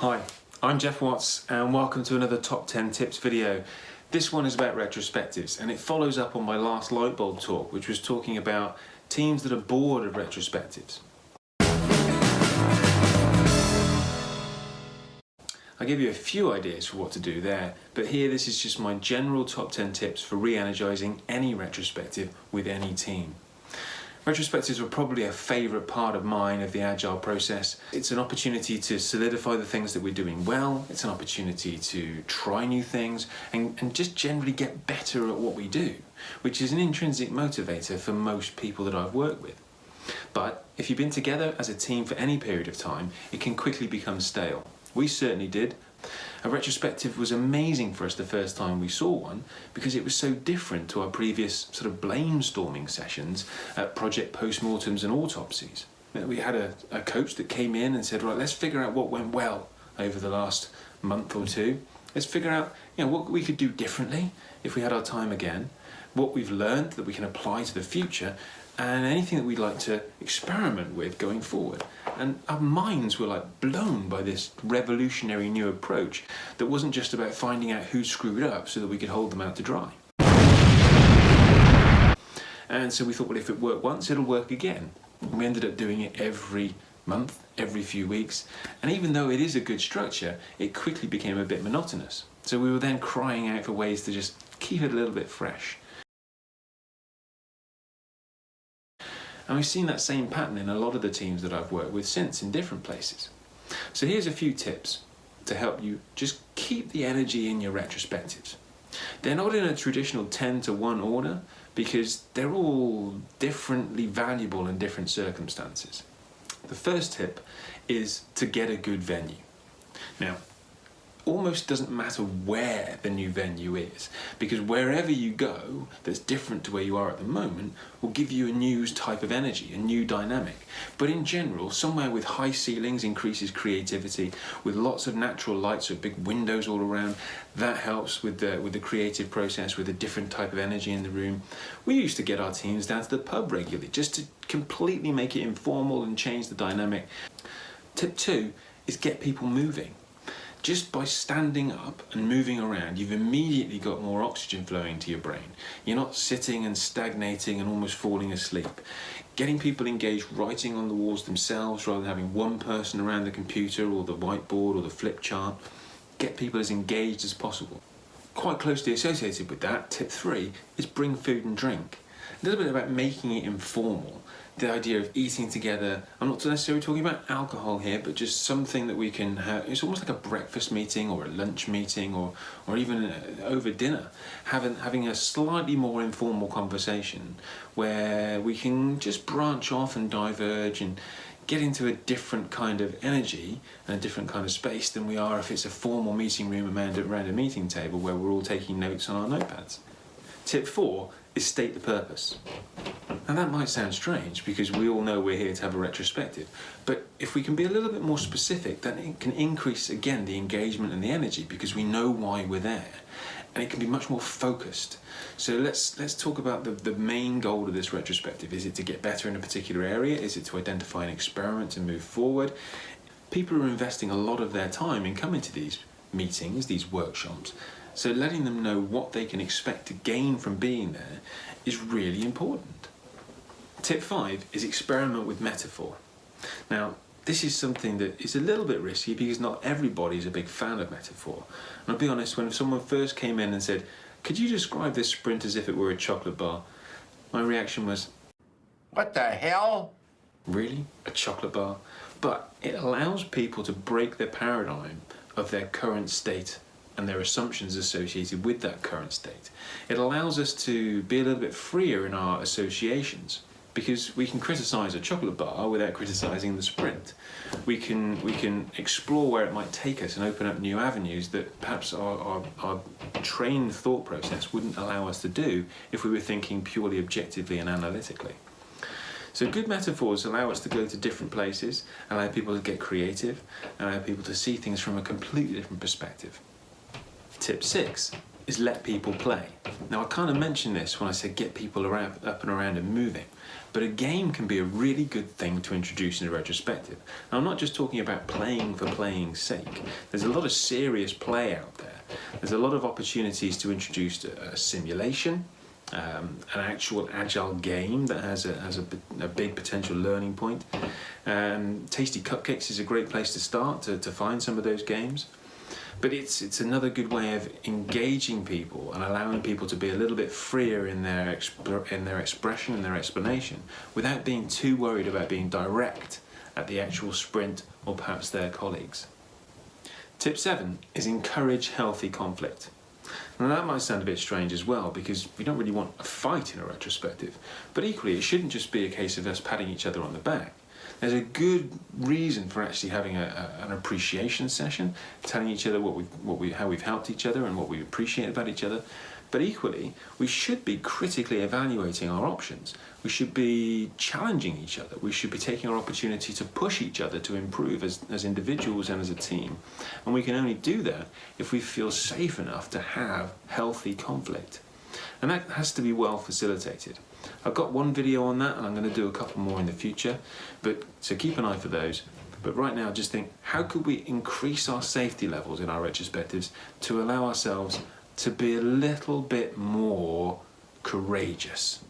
Hi, I'm Geoff Watts and welcome to another Top 10 Tips video. This one is about retrospectives and it follows up on my last Lightbulb talk which was talking about teams that are bored of retrospectives. I gave you a few ideas for what to do there, but here this is just my general top 10 tips for re-energising any retrospective with any team. Retrospectives are probably a favourite part of mine of the Agile process. It's an opportunity to solidify the things that we're doing well, it's an opportunity to try new things and, and just generally get better at what we do, which is an intrinsic motivator for most people that I've worked with. But if you've been together as a team for any period of time, it can quickly become stale. We certainly did. A retrospective was amazing for us the first time we saw one because it was so different to our previous sort of brainstorming sessions at project postmortems and autopsies. We had a, a coach that came in and said, right, let's figure out what went well over the last month or two. Let's figure out you know, what we could do differently if we had our time again, what we've learned that we can apply to the future, and anything that we'd like to experiment with going forward. And our minds were like blown by this revolutionary new approach that wasn't just about finding out who screwed up so that we could hold them out to dry. And so we thought, well, if it worked once, it'll work again. We ended up doing it every month, every few weeks. And even though it is a good structure, it quickly became a bit monotonous. So we were then crying out for ways to just keep it a little bit fresh. And we've seen that same pattern in a lot of the teams that I've worked with since in different places. So here's a few tips to help you just keep the energy in your retrospectives. They're not in a traditional 10 to 1 order because they're all differently valuable in different circumstances. The first tip is to get a good venue. Now, almost doesn't matter where the new venue is because wherever you go that's different to where you are at the moment will give you a new type of energy, a new dynamic. But in general, somewhere with high ceilings increases creativity, with lots of natural light, so big windows all around, that helps with the, with the creative process, with a different type of energy in the room. We used to get our teams down to the pub regularly just to completely make it informal and change the dynamic. Tip two is get people moving just by standing up and moving around, you've immediately got more oxygen flowing to your brain. You're not sitting and stagnating and almost falling asleep. Getting people engaged writing on the walls themselves rather than having one person around the computer or the whiteboard or the flip chart. Get people as engaged as possible. Quite closely associated with that, tip three, is bring food and drink. A little bit about making it informal the idea of eating together. I'm not necessarily talking about alcohol here, but just something that we can have. It's almost like a breakfast meeting or a lunch meeting or, or even uh, over dinner. Having, having a slightly more informal conversation where we can just branch off and diverge and get into a different kind of energy and a different kind of space than we are if it's a formal meeting room around, around a meeting table where we're all taking notes on our notepads. Tip four is state the purpose. Now that might sound strange because we all know we're here to have a retrospective, but if we can be a little bit more specific, then it can increase again the engagement and the energy because we know why we're there and it can be much more focused. So let's let's talk about the, the main goal of this retrospective. Is it to get better in a particular area? Is it to identify an experiment and move forward? People are investing a lot of their time in coming to these meetings, these workshops, so letting them know what they can expect to gain from being there is really important. Tip five is experiment with metaphor. Now, this is something that is a little bit risky because not everybody is a big fan of metaphor. And I'll be honest, when someone first came in and said, could you describe this sprint as if it were a chocolate bar? My reaction was, what the hell? Really? A chocolate bar? But it allows people to break their paradigm of their current state and their assumptions associated with that current state. It allows us to be a little bit freer in our associations because we can criticize a chocolate bar without criticizing the sprint. We can we can explore where it might take us and open up new avenues that perhaps our, our, our, trained thought process wouldn't allow us to do if we were thinking purely objectively and analytically. So good metaphors allow us to go to different places, allow people to get creative, allow people to see things from a completely different perspective. Tip six is let people play. Now I kind of mentioned this when I said get people around, up and around and moving, but a game can be a really good thing to introduce in a retrospective. Now, I'm not just talking about playing for playing's sake. There's a lot of serious play out there. There's a lot of opportunities to introduce a, simulation, um, an actual agile game that has a, has a, a big potential learning point. Um, Tasty Cupcakes is a great place to start to, to find some of those games. But it's, it's another good way of engaging people and allowing people to be a little bit freer in their, in their expression and their explanation without being too worried about being direct at the actual sprint or perhaps their colleagues. Tip seven is encourage healthy conflict. Now that might sound a bit strange as well because we don't really want a fight in a retrospective, but equally it shouldn't just be a case of us patting each other on the back. There's a good reason for actually having a, a, an appreciation session, telling each other what we what we how we've helped each other and what we appreciate about each other. But equally, we should be critically evaluating our options. We should be challenging each other. We should be taking our opportunity to push each other to improve as, as individuals and as a team. And we can only do that if we feel safe enough to have healthy conflict. And that has to be well facilitated. I've got one video on that and I'm going to do a couple more in the future, but so keep an eye for those. But right now, just think how could we increase our safety levels in our retrospectives to allow ourselves to be a little bit more courageous?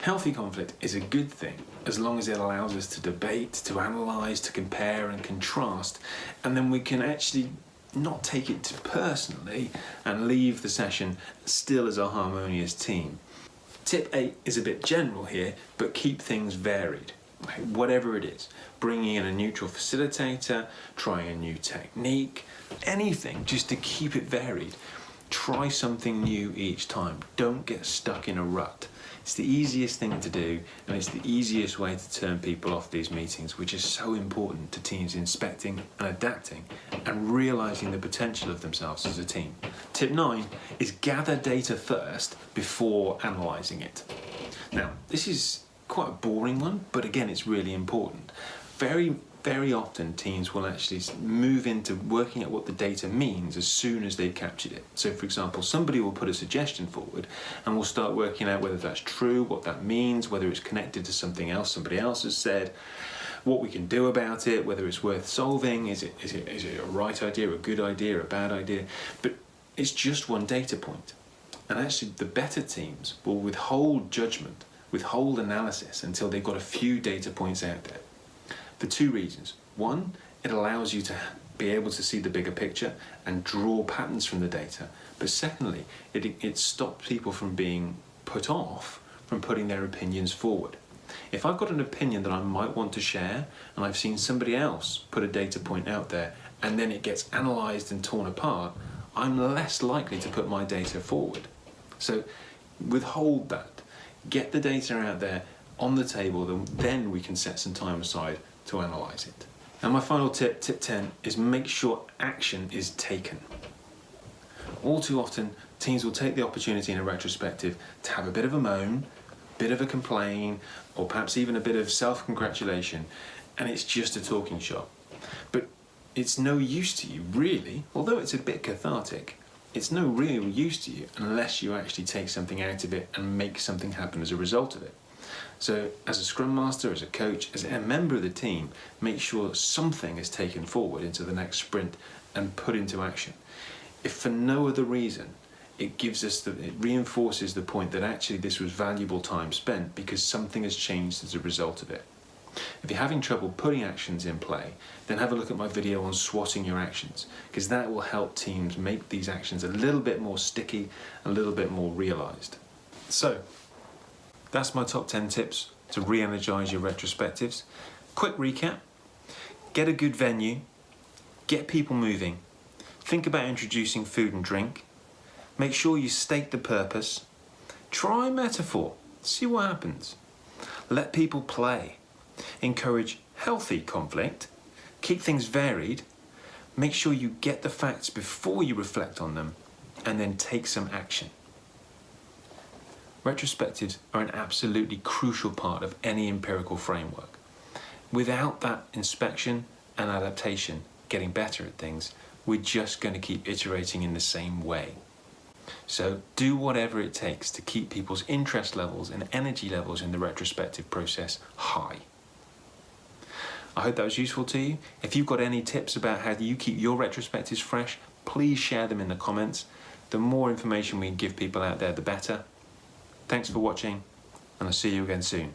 Healthy conflict is a good thing as long as it allows us to debate, to analyse, to compare and contrast, and then we can actually not take it personally and leave the session still as a harmonious team. Tip 8 is a bit general here, but keep things varied. Whatever it is, bringing in a neutral facilitator, trying a new technique, anything just to keep it varied. Try something new each time. Don't get stuck in a rut. It's the easiest thing to do, and it's the easiest way to turn people off these meetings, which is so important to teams inspecting and adapting and realizing the potential of themselves as a team. Tip nine is gather data first before analyzing it. Now, this is quite a boring one, but again, it's really important. Very very often teams will actually move into working out what the data means as soon as they've captured it. So for example, somebody will put a suggestion forward and we'll start working out whether that's true, what that means, whether it's connected to something else somebody else has said, what we can do about it, whether it's worth solving, is it, is it, is it a right idea, a good idea, a bad idea, but it's just one data point. And actually the better teams will withhold judgment, withhold analysis until they've got a few data points out there for two reasons. One, it allows you to be able to see the bigger picture and draw patterns from the data. But secondly, it, it stops people from being put off from putting their opinions forward. If I've got an opinion that I might want to share and I've seen somebody else put a data point out there and then it gets analysed and torn apart, I'm less likely to put my data forward. So withhold that, get the data out there on the table, then we can set some time aside to analyse it. And my final tip, tip 10, is make sure action is taken. All too often, teams will take the opportunity in a retrospective to have a bit of a moan, a bit of a complain, or perhaps even a bit of self-congratulation, and it's just a talking shop. But it's no use to you, really, although it's a bit cathartic, it's no real use to you unless you actually take something out of it and make something happen as a result of it. So as a scrum master, as a coach, as a member of the team, make sure something is taken forward into the next sprint and put into action. If for no other reason, it gives us the, it reinforces the point that actually this was valuable time spent because something has changed as a result of it. If you're having trouble putting actions in play, then have a look at my video on swatting your actions, because that will help teams make these actions a little bit more sticky, a little bit more realised. So, that's my top 10 tips to re-energize your retrospectives. Quick recap, get a good venue, get people moving, think about introducing food and drink, make sure you state the purpose, try metaphor, see what happens. Let people play, encourage healthy conflict, keep things varied, make sure you get the facts before you reflect on them, and then take some action. Retrospectives are an absolutely crucial part of any empirical framework. Without that inspection and adaptation, getting better at things, we're just going to keep iterating in the same way. So do whatever it takes to keep people's interest levels and energy levels in the retrospective process high. I hope that was useful to you. If you've got any tips about how you keep your retrospectives fresh, please share them in the comments. The more information we give people out there, the better. Thanks for watching, and I'll see you again soon.